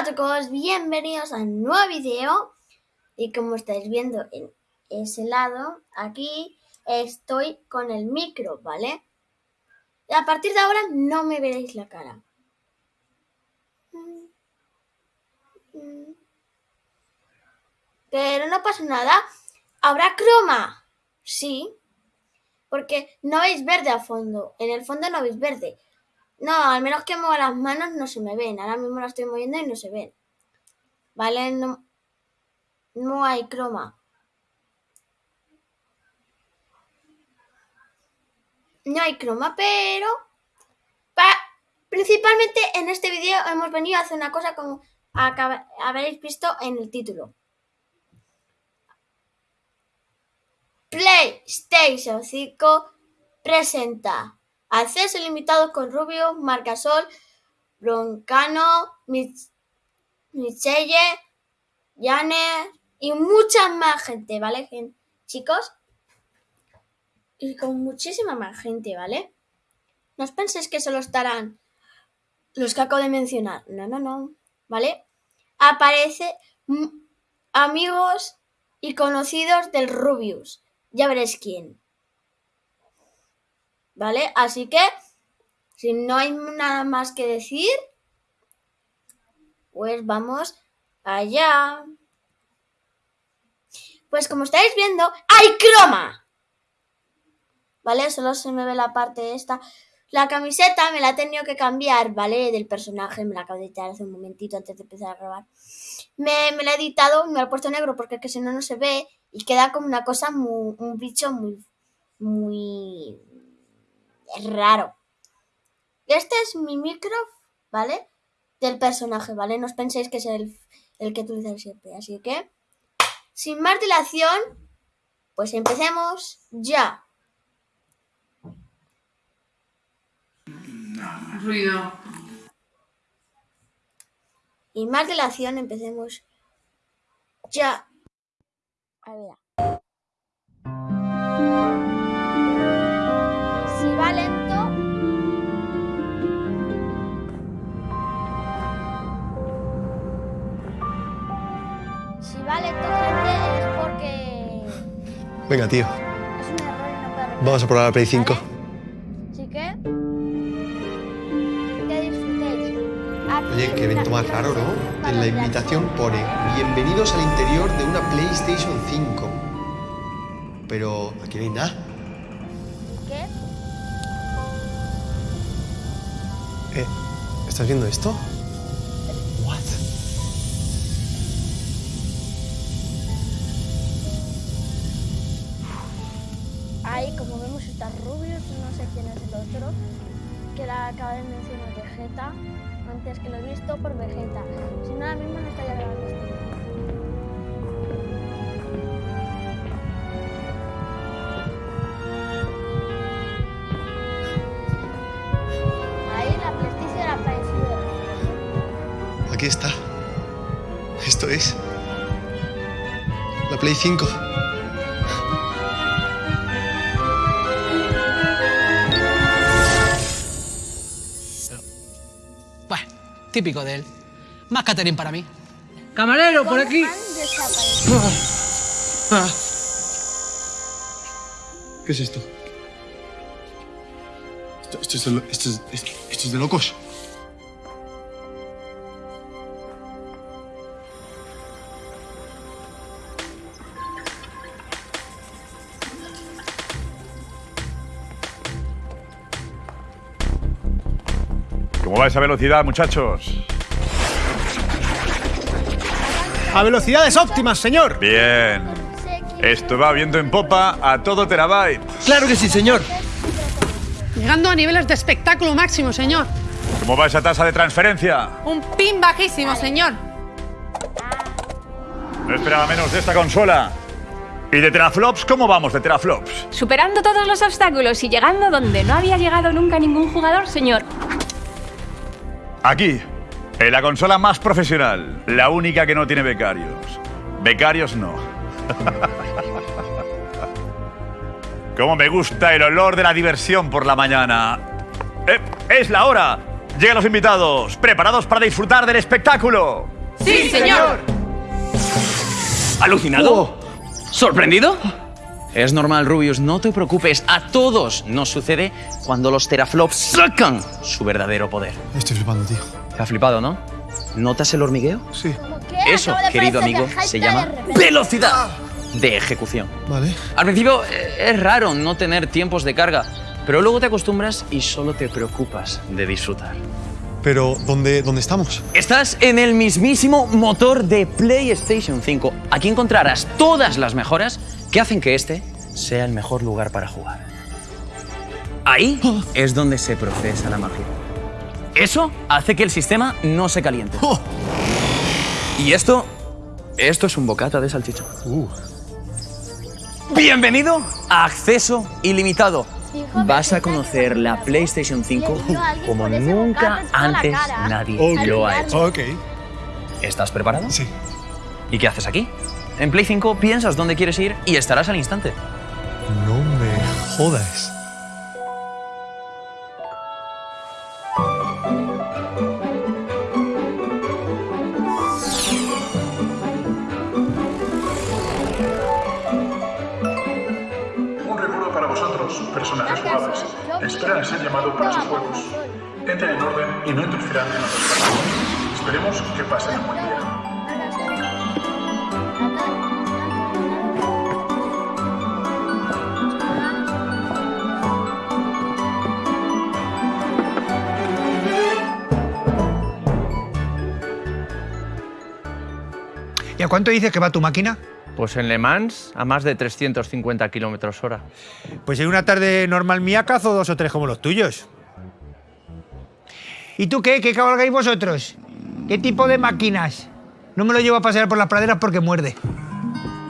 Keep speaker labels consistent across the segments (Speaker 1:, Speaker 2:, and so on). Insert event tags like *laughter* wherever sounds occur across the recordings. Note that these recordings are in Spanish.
Speaker 1: Hola chicos, bienvenidos a un nuevo video y como estáis viendo en ese lado, aquí estoy con el micro, ¿vale? Y a partir de ahora no me veréis la cara. Pero no pasa nada, habrá croma, sí, porque no veis verde a fondo, en el fondo no veis verde. No, al menos que mueva las manos no se me ven. Ahora mismo las estoy moviendo y no se ven. ¿Vale? No, no hay croma. No hay croma, pero... principalmente en este vídeo hemos venido a hacer una cosa como habréis visto en el título. PlayStation 5 presenta Acceso ilimitado con Rubio, Marcasol, Broncano, Michelle, Janer y mucha más gente, ¿vale, chicos? Y con muchísima más gente, ¿vale? No os penséis que solo estarán los que acabo de mencionar. No, no, no. ¿Vale? Aparece amigos y conocidos del Rubius. Ya veréis quién. ¿Vale? Así que, si no hay nada más que decir, pues vamos allá. Pues como estáis viendo, ¡hay croma! ¿Vale? Solo se me ve la parte esta. La camiseta me la he tenido que cambiar, ¿vale? Del personaje, me la acabo de editar hace un momentito antes de empezar a grabar. Me, me la he editado, me la he puesto negro porque es que si no, no se ve y queda como una cosa muy, un bicho muy, muy, raro. Este es mi micro, ¿vale? Del personaje, ¿vale? No os penséis que es el, el que utilizáis siempre. Así que, sin más dilación, pues empecemos ya.
Speaker 2: Ruido.
Speaker 1: Y más dilación, empecemos ya. A ver.
Speaker 3: Venga, tío. Vamos a probar la Play 5.
Speaker 1: Así que... Que disfrutéis.
Speaker 3: Oye, qué evento más raro, ¿no? En la invitación pone Bienvenidos al interior de una PlayStation 5. Pero aquí no hay nada.
Speaker 1: ¿Qué?
Speaker 3: Eh, ¿estás viendo esto?
Speaker 1: La acaba de mencionar Vegeta, antes que lo he visto por Vegeta. Si no, ahora mismo no estaría grabando este Ahí la PlayStation ha aparecido.
Speaker 3: Aquí está. Esto es. La Play 5.
Speaker 4: Típico de él. Más catering para mí.
Speaker 2: Camarero, por aquí.
Speaker 3: Ah. ¿Qué es esto? Esto, es, de, esto, es, esto es de locos.
Speaker 5: ¿Cómo va esa velocidad, muchachos?
Speaker 6: A velocidades óptimas, señor.
Speaker 5: Bien. Esto va viendo en popa a todo terabyte.
Speaker 6: Claro que sí, señor.
Speaker 7: Llegando a niveles de espectáculo máximo, señor.
Speaker 5: ¿Cómo va esa tasa de transferencia?
Speaker 7: Un pin bajísimo, señor.
Speaker 5: No esperaba menos de esta consola. ¿Y de teraflops cómo vamos de teraflops?
Speaker 8: Superando todos los obstáculos y llegando donde no había llegado nunca ningún jugador, señor.
Speaker 5: Aquí, en la consola más profesional, la única que no tiene becarios. Becarios no. *laughs* Cómo me gusta el olor de la diversión por la mañana. Eh, ¡Es la hora! Llegan los invitados, preparados para disfrutar del espectáculo.
Speaker 7: ¡Sí, señor!
Speaker 9: ¿Alucinado? ¿Sorprendido? Es normal, Rubius, no te preocupes. A todos nos sucede cuando los teraflops sacan su verdadero poder.
Speaker 3: Estoy flipando, tío.
Speaker 9: ¿Te ha flipado, no? ¿Notas el hormigueo?
Speaker 3: Sí.
Speaker 9: Eso, querido amigo, se llama velocidad de ejecución.
Speaker 3: Vale.
Speaker 9: Al principio eh, es raro no tener tiempos de carga, pero luego te acostumbras y solo te preocupas de disfrutar.
Speaker 3: Pero, ¿dónde, dónde estamos?
Speaker 9: Estás en el mismísimo motor de PlayStation 5. Aquí encontrarás todas las mejoras que hacen que este sea el mejor lugar para jugar. Ahí es donde se procesa la magia. Eso hace que el sistema no se caliente. Y esto, esto es un bocata de salchicha. Bienvenido a Acceso Ilimitado. Vas a conocer la PlayStation 5 como nunca antes nadie lo ha hecho.
Speaker 6: Ok.
Speaker 9: ¿Estás preparado?
Speaker 3: Sí.
Speaker 9: ¿Y qué haces aquí? En Play 5 piensas dónde quieres ir y estarás al instante.
Speaker 3: No me jodas.
Speaker 10: Un recuerdo para vosotros, personajes jugables. Esperan ser llamados para sus juegos. Entren en orden y no interfieran en los partidos. Esperemos que pasen un buen
Speaker 6: ¿Y a cuánto dices que va tu máquina?
Speaker 2: Pues en Le Mans a más de 350 kilómetros hora.
Speaker 6: Pues en una tarde normal mía cazo dos o tres como los tuyos. ¿Y tú qué? ¿Qué cabalgáis vosotros? ¿Qué tipo de máquinas? No me lo llevo a pasear por las praderas porque muerde.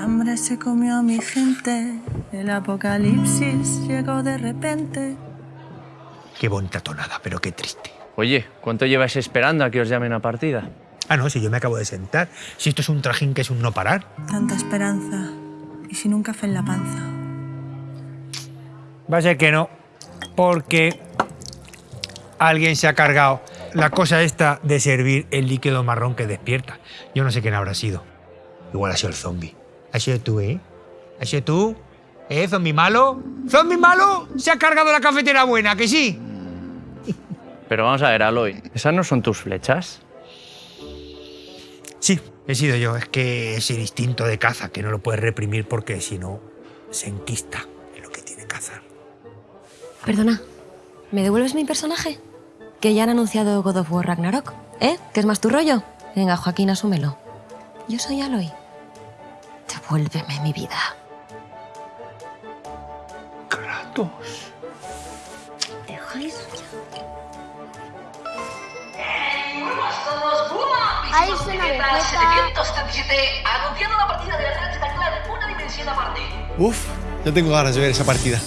Speaker 11: hambre se comió a mi gente, el apocalipsis llegó de repente.
Speaker 6: Qué bonita tonada, pero qué triste.
Speaker 2: Oye, ¿cuánto lleváis esperando a que os llamen a partida?
Speaker 6: Ah, no, si yo me acabo de sentar. Si esto es un trajín que es un no parar.
Speaker 11: Tanta esperanza y sin un café en la panza.
Speaker 6: Va a ser que no, porque alguien se ha cargado la cosa esta de servir el líquido marrón que despierta. Yo no sé quién habrá sido. Igual ha sido el zombie. Ha sido tú, ¿eh? ¿Ha sido tú? ¿Eh, zombie malo? ¿Zombie malo? Se ha cargado la cafetera buena, ¿que sí?
Speaker 2: Pero vamos a ver, Aloy, ¿esas no son tus flechas?
Speaker 6: Sí, he sido yo. Es que es el instinto de caza que no lo puedes reprimir porque si no se enquista en lo que tiene que cazar.
Speaker 12: Perdona, ¿me devuelves mi personaje? Que ya han anunciado God of War Ragnarok, ¿eh? ¿Qué es más tu rollo? Venga, Joaquín, asúmelo. Yo soy Aloy. Devuélveme mi vida.
Speaker 6: Kratos.
Speaker 1: Ahí suena Vegeta.
Speaker 11: anunciando la partida de Ratchet Clank una dimensión aparte.
Speaker 3: Uf, ya tengo ganas de ver esa partida.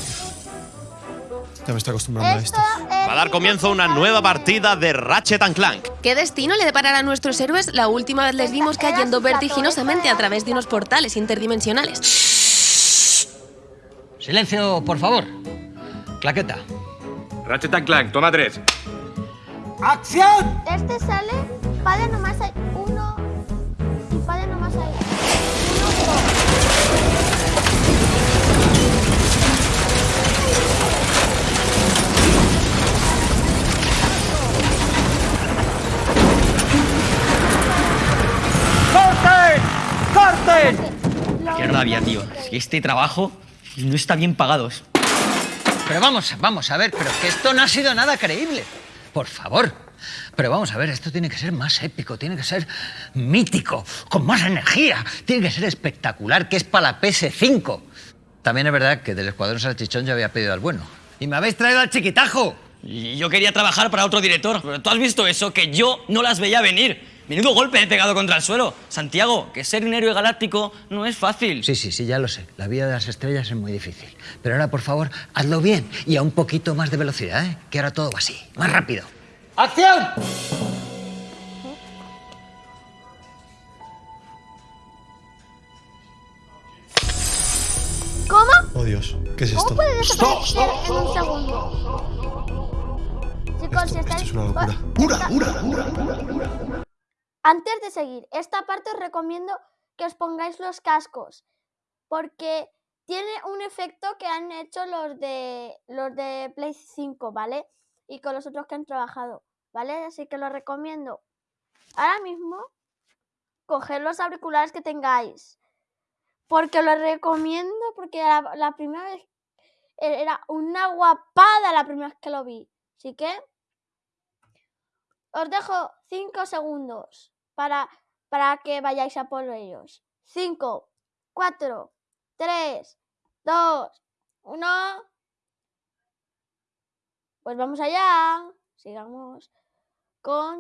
Speaker 3: Ya me estoy acostumbrando a esto.
Speaker 13: Va a dar comienzo una nueva partida de Ratchet and Clank.
Speaker 14: ¿Qué destino le deparará a nuestros héroes? La última vez les vimos cayendo vertiginosamente a través de unos portales interdimensionales.
Speaker 4: Silencio, por favor. Claqueta.
Speaker 15: Ratchet and Clank, toma tres.
Speaker 6: ¡Acción!
Speaker 1: Este sale, padre nomás hay uno y padre nomás hay uno.
Speaker 6: ¡Corten! ¡Corten!
Speaker 9: Qué rabia, tío. Si este trabajo no está bien pagado.
Speaker 4: Pero vamos, vamos a ver, pero que esto no ha sido nada creíble. Por favor. Pero vamos a ver, esto tiene que ser más épico, tiene que ser mítico, con más energía, tiene que ser espectacular, que es para la PS5. También es verdad que del Escuadrón Salchichón yo había pedido al bueno. Y me habéis traído al chiquitajo.
Speaker 9: Y yo quería trabajar para otro director, pero tú has visto eso, que yo no las veía venir. Menudo golpe he pegado contra el suelo. Santiago, que ser un héroe galáctico no es fácil.
Speaker 4: Sí, sí, sí, ya lo sé. La vida de las estrellas es muy difícil. Pero ahora, por favor, hazlo bien y a un poquito más de velocidad, ¿eh? Que ahora todo va así, más rápido.
Speaker 6: ¡Acción!
Speaker 1: ¿Cómo?
Speaker 3: Oh Dios, ¿qué es esto?
Speaker 1: ¿Cómo puede desaparecer en un segundo? Chicos, chicos, si estáis...
Speaker 3: Es una locura.
Speaker 1: ¡Pura, pura, Antes de seguir, esta parte os recomiendo que os pongáis los cascos, porque tiene un efecto que han hecho los de los de Play 5, ¿vale? Y con los otros que han trabajado, ¿vale? Así que lo recomiendo. Ahora mismo, coger los auriculares que tengáis, porque lo recomiendo, porque la, la primera vez e-, era una guapada la primera vez que lo vi. Así que os dejo 5 segundos para, para que vayáis a por ellos. 5, 4, 3, 2, 1. Pues vamos allá. Sigamos con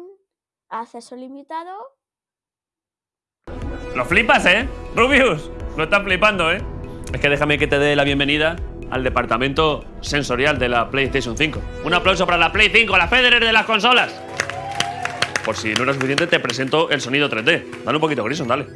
Speaker 1: acceso limitado.
Speaker 13: Lo flipas, ¿eh? Rubius, lo estás flipando, ¿eh? Es que déjame que te dé la bienvenida al departamento sensorial de la PlayStation 5. Un aplauso para la Play 5, la Federer de las consolas. Por si no era suficiente, te presento el sonido 3D. Dale un poquito, Grison, dale.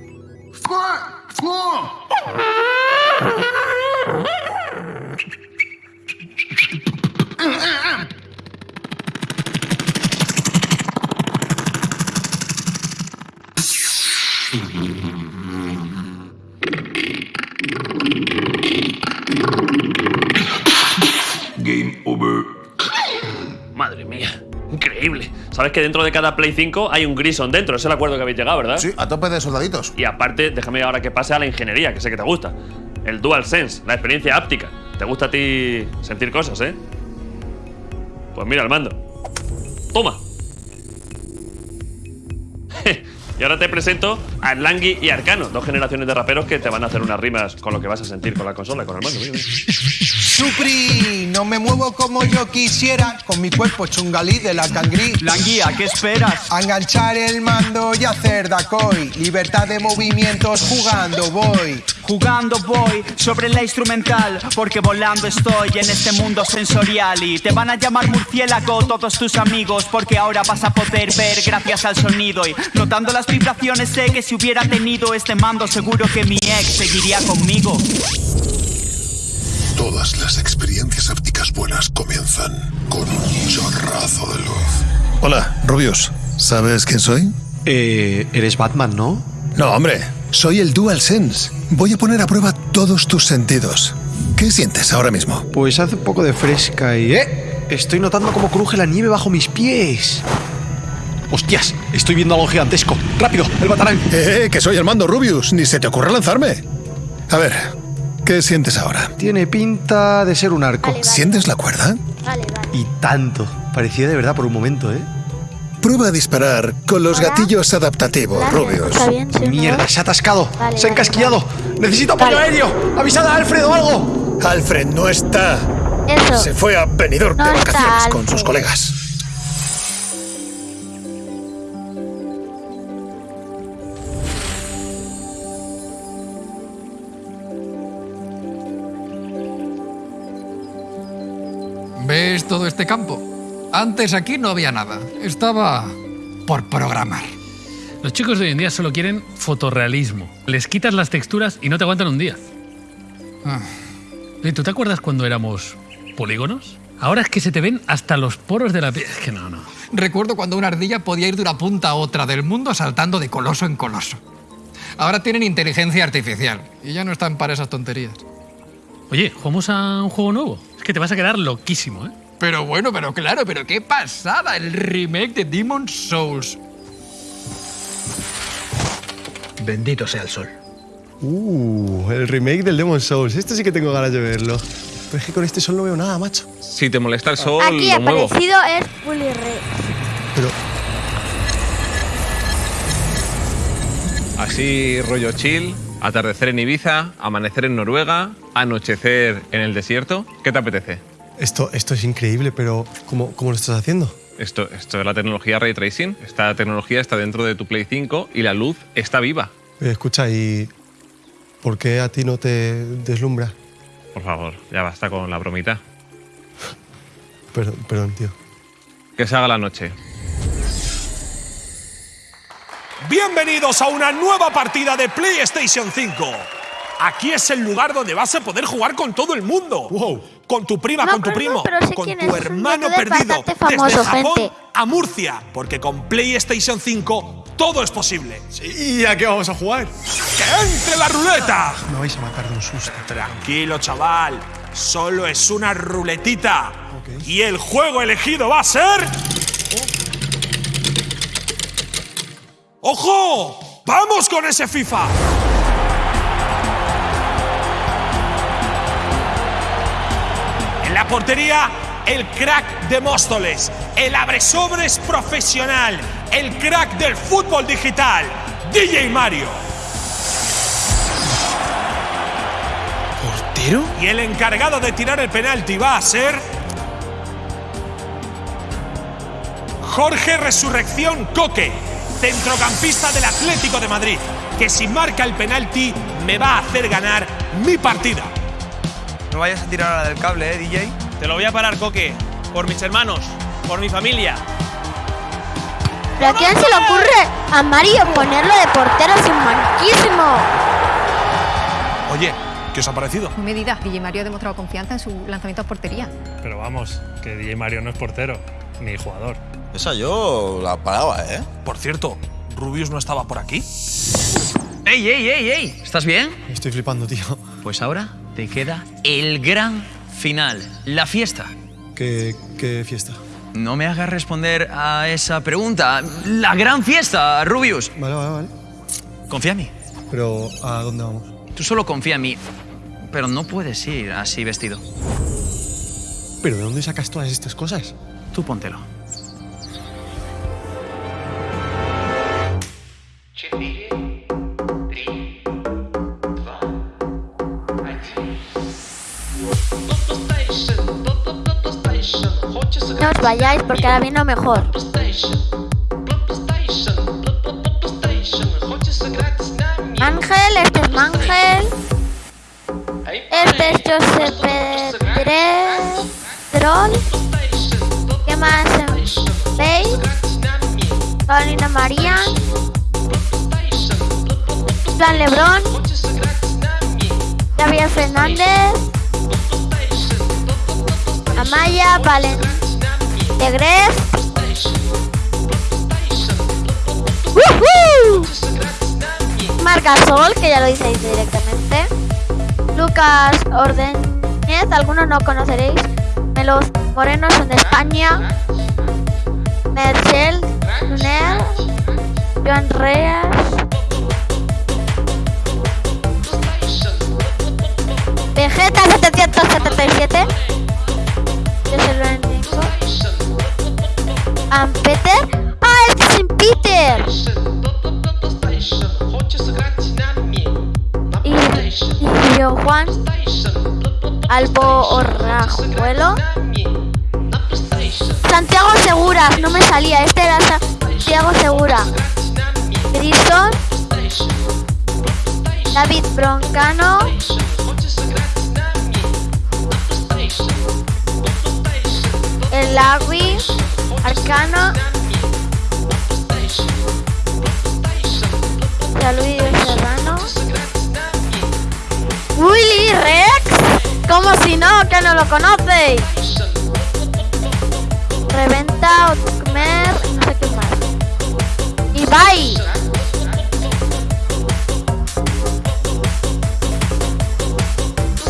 Speaker 10: Game over.
Speaker 13: Madre mía, increíble. Sabes que dentro de cada Play 5 hay un Grison dentro, es el acuerdo que habéis llegado, ¿verdad?
Speaker 16: Sí, a tope de soldaditos.
Speaker 13: Y aparte, déjame ahora que pase a la ingeniería, que sé que te gusta. El DualSense, la experiencia áptica. ¿Te gusta a ti sentir cosas, eh? Pues mira el mando. Toma. Y ahora te presento a Langui y Arcano, dos generaciones de raperos que te van a hacer unas rimas con lo que vas a sentir con la consola, con el mando. Mira, mira.
Speaker 17: Supri, no me muevo como yo quisiera, con mi cuerpo chungalí de la cangrí.
Speaker 18: Languía, ¿qué esperas?
Speaker 17: A enganchar el mando y hacer dacoy. Libertad de movimientos, jugando voy.
Speaker 18: Jugando voy sobre la instrumental, porque volando estoy en este mundo sensorial y te van a llamar murciélago todos tus amigos, porque ahora vas a poder ver gracias al sonido y notando las vibraciones sé que si hubiera tenido este mando seguro que mi ex seguiría conmigo.
Speaker 19: Todas las experiencias ápticas buenas comienzan con un chorrazo de luz.
Speaker 20: Hola, Rubius. ¿Sabes quién soy?
Speaker 21: Eh, eres Batman, ¿no?
Speaker 20: No, hombre. Soy el DualSense. Voy a poner a prueba todos tus sentidos. ¿Qué sientes ahora mismo?
Speaker 21: Pues hace un poco de fresca y... ¡Eh! Estoy notando cómo cruje la nieve bajo mis pies. ¡Hostias! Estoy viendo algo gigantesco. ¡Rápido! ¡El batarán!
Speaker 20: ¡Eh! Que soy el mando, Rubius. Ni se te ocurra lanzarme. A ver, ¿qué sientes ahora?
Speaker 21: Tiene pinta de ser un arco.
Speaker 20: ¿Sientes la cuerda?
Speaker 1: Vale, vale.
Speaker 21: Y tanto. Parecía de verdad por un momento, ¿eh?
Speaker 20: Prueba a disparar con los gatillos adaptativos, Rubius.
Speaker 1: Está bien, sí,
Speaker 21: ¡Mierda! ¡Se ha atascado!
Speaker 1: Vale,
Speaker 21: ¡Se ha
Speaker 1: vale,
Speaker 21: encasquillado! ¡Necesito apoyo
Speaker 1: Vale.
Speaker 21: aéreo! ¡Avisad a Alfred o algo!
Speaker 20: Alfred no está.
Speaker 1: Eso.
Speaker 20: Se fue a Benidorm
Speaker 1: No
Speaker 20: de
Speaker 1: está
Speaker 20: vacaciones con sus colegas.
Speaker 22: ¿Ves todo este campo? Antes aquí no había nada. Estaba por programar.
Speaker 23: Los chicos de hoy en día solo quieren fotorrealismo. Les quitas las texturas y no te aguantan un día.
Speaker 22: Ah.
Speaker 23: ¿Tú te acuerdas cuando éramos polígonos? Ahora es que se te ven hasta los poros de la piel. Es que no, no.
Speaker 22: Recuerdo cuando una ardilla podía ir de una punta a otra del mundo saltando de coloso en coloso. Ahora tienen inteligencia artificial y ya no están para esas tonterías.
Speaker 23: Oye, ¿jugamos a un juego nuevo? Que te vas a quedar loquísimo, ¿eh?
Speaker 22: Pero bueno, pero claro, pero qué pasada el remake de Demon's Souls.
Speaker 21: Bendito sea el sol.
Speaker 3: Uh, el remake del Demon Souls. Este sí que tengo ganas de verlo. Pero es que con este sol no veo nada, macho.
Speaker 15: Si te molesta el sol,
Speaker 1: Aquí
Speaker 15: lo muevo.
Speaker 1: aparecido es Fully Red.
Speaker 3: Pero
Speaker 15: Así, rollo chill, atardecer en Ibiza, amanecer en Noruega, anochecer en el desierto. ¿Qué te apetece?
Speaker 3: esto, esto es increíble, pero ¿cómo, cómo lo estás haciendo?
Speaker 15: Esto, esto es la tecnología Ray Tracing. Esta tecnología está dentro de tu Play 5 y la luz está viva.
Speaker 3: Eh, escucha, ¿y por qué a ti no te deslumbra?
Speaker 15: Por favor, ya basta con la bromita. *laughs*
Speaker 3: Perdón, perdón, tío.
Speaker 15: Que se haga la noche.
Speaker 24: Bienvenidos a una nueva partida de PlayStation 5. Aquí es el lugar donde vas a poder jugar con todo el mundo. con tu prima,
Speaker 1: No,
Speaker 24: con tu
Speaker 1: no,
Speaker 24: primo, con tu hermano perdido
Speaker 1: famoso,
Speaker 24: desde Japón
Speaker 1: gente.
Speaker 24: a Murcia, porque con PlayStation 5 todo es posible.
Speaker 21: ¿Y a qué vamos a jugar?
Speaker 24: ¡Que entre la ruleta!
Speaker 21: Me vais a matar de un susto.
Speaker 24: Tranquilo, chaval. Solo es una ruletita. Y el juego elegido va a ser. ¡Ojo! ¡Vamos con ese FIFA! En la portería, el crack de Móstoles, el abresobres profesional, el crack del fútbol digital, DJ Mario.
Speaker 21: ¿Portero?
Speaker 24: Y el encargado de tirar el penalti va a ser. Jorge Resurrección Coque, centrocampista del Atlético de Madrid, que si marca el penalti me va a hacer ganar mi partida.
Speaker 25: No vayas a tirar ahora del cable, ¿eh, DJ?
Speaker 26: Te lo voy a parar, Coque. Por mis hermanos, por mi familia.
Speaker 1: ¿Pero a quién se le ocurre a Mario ponerlo de portero sin manquísimo?
Speaker 24: Oye, ¿qué os ha parecido?
Speaker 27: Medida. DJ Mario ha demostrado confianza en su lanzamiento a portería.
Speaker 23: Pero vamos, que DJ Mario no es portero, ni jugador.
Speaker 16: Esa yo la paraba, ¿eh?
Speaker 24: Por cierto, Rubius no estaba por aquí.
Speaker 9: ¡Ey, ey, ey, ey! ¿Estás bien?
Speaker 21: Estoy flipando, tío.
Speaker 9: Pues ahora te queda el gran final, la fiesta.
Speaker 21: ¿Qué, qué fiesta?
Speaker 9: No me hagas responder a esa pregunta. La gran fiesta, Rubius.
Speaker 21: Vale, vale, vale.
Speaker 9: Confía en mí.
Speaker 21: Pero, ¿a dónde vamos?
Speaker 9: Tú solo confía en mí. Pero no puedes ir así vestido.
Speaker 21: ¿Pero de dónde sacas todas estas cosas?
Speaker 9: Tú póntelo.
Speaker 1: Vayáis porque ahora viene lo mejor. Ángel, este es Mangel. Este es Josep Pedrol. ¿Qué más? Faith. Carolina María. Plan Lebrón. Gabriel Fernández. Amaya Valen de Gref. ¡Woohoo! Marca Sol, que ya lo diceis directamente. Lucas Ordóñez, algunos no conoceréis. Melos Moreno son de España. Mercel Luner. Joan Reas. Vegeta 777. Yo se lo Peter. ¡Ah, este es Peter! Y, yo, Juan. Albo Orrajuelo. Santiago Segura, no me salía. Este era Santiago Segura. Grison. David Broncano. El Larry, Arcano, Luis Serrano, Willy Rex, como si no, que no lo conocéis. Reventa, Otmer, no sé qué más. Ibai.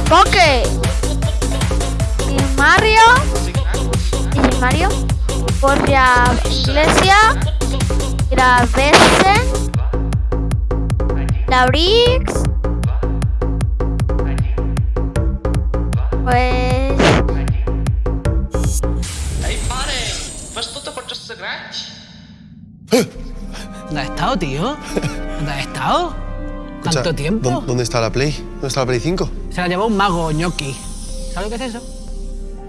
Speaker 1: Coque. Y Mario. Y Mario. Borja Iglesia. Gravesen. Laurix. Pues.
Speaker 22: ¿Dónde has estado, tío? ¿Dónde has estado? ¿Cuánto
Speaker 3: Escucha,
Speaker 22: tiempo?
Speaker 3: ¿dó- ¿Dónde está la Play? ¿Dónde está la Play 5?
Speaker 22: Se la llevó un mago ñoqui. ¿Sabes lo que es eso?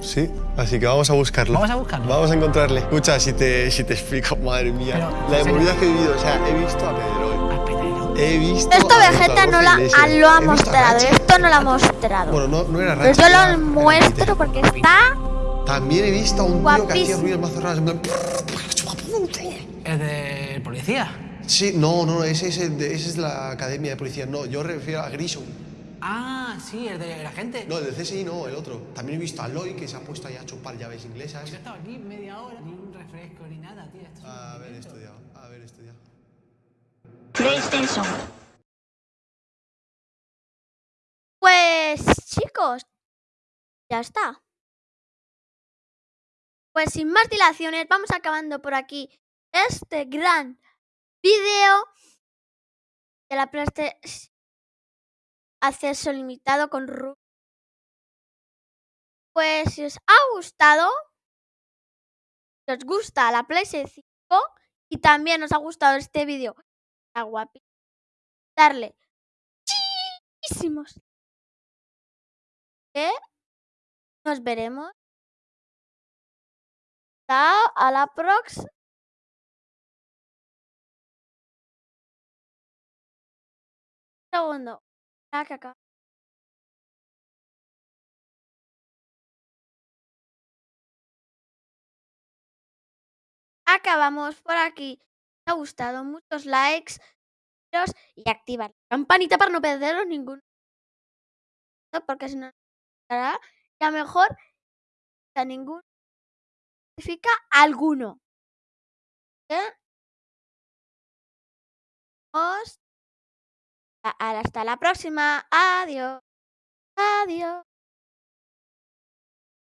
Speaker 3: Sí, así que vamos a buscarlo.
Speaker 22: Vamos a buscarlo.
Speaker 3: Vamos a encontrarle. Escucha, si te, si te explico, *laughs* madre mía. la
Speaker 22: ¿en
Speaker 3: movida que he vivido, o sea, he visto a Pedro. He visto
Speaker 1: Esto
Speaker 3: a
Speaker 1: Vegeta no la, ah, lo ha
Speaker 3: a
Speaker 1: mostrado.
Speaker 3: Rachi.
Speaker 1: Esto no lo ha mostrado.
Speaker 3: Bueno, no, no era
Speaker 1: Pero yo
Speaker 3: era-
Speaker 1: lo muestro porque está.
Speaker 3: También he visto a un tío que hacía
Speaker 1: Guapísimo.
Speaker 3: ruidos más plan,
Speaker 22: ¿Es de policía?
Speaker 3: Sí, no, no, ese, es el de- ese es la academia de policía. No, yo refiero a Grison.
Speaker 28: Ah, sí, el de la gente.
Speaker 3: No, el del CSI no, el otro. También he visto a Loy que se ha puesto ahí a chupar llaves inglesas.
Speaker 28: Yo he estado aquí media hora, ni un refresco ni nada, tío. Esto es
Speaker 3: A ver,
Speaker 28: momento.
Speaker 3: estudiado, a ver, estudiado.
Speaker 1: PlayStation. Pues chicos, ya está. Pues sin más dilaciones, vamos acabando por aquí este gran vídeo de la PlayStation acceso limitado con Ru. Pues si os ha gustado, si os gusta la PlayStation 5 y también os ha gustado este vídeo, está guapi, darle muchísimos que nos veremos. Chao, a la próxima. Segundo. Ah, acá. Acabamos por aquí. Ha gustado, muchos likes y activar la campanita para no perderos ningún porque si no hará y a mejor a ningún significa alguno. ¿Eh? Hasta la próxima. Adiós. Adiós.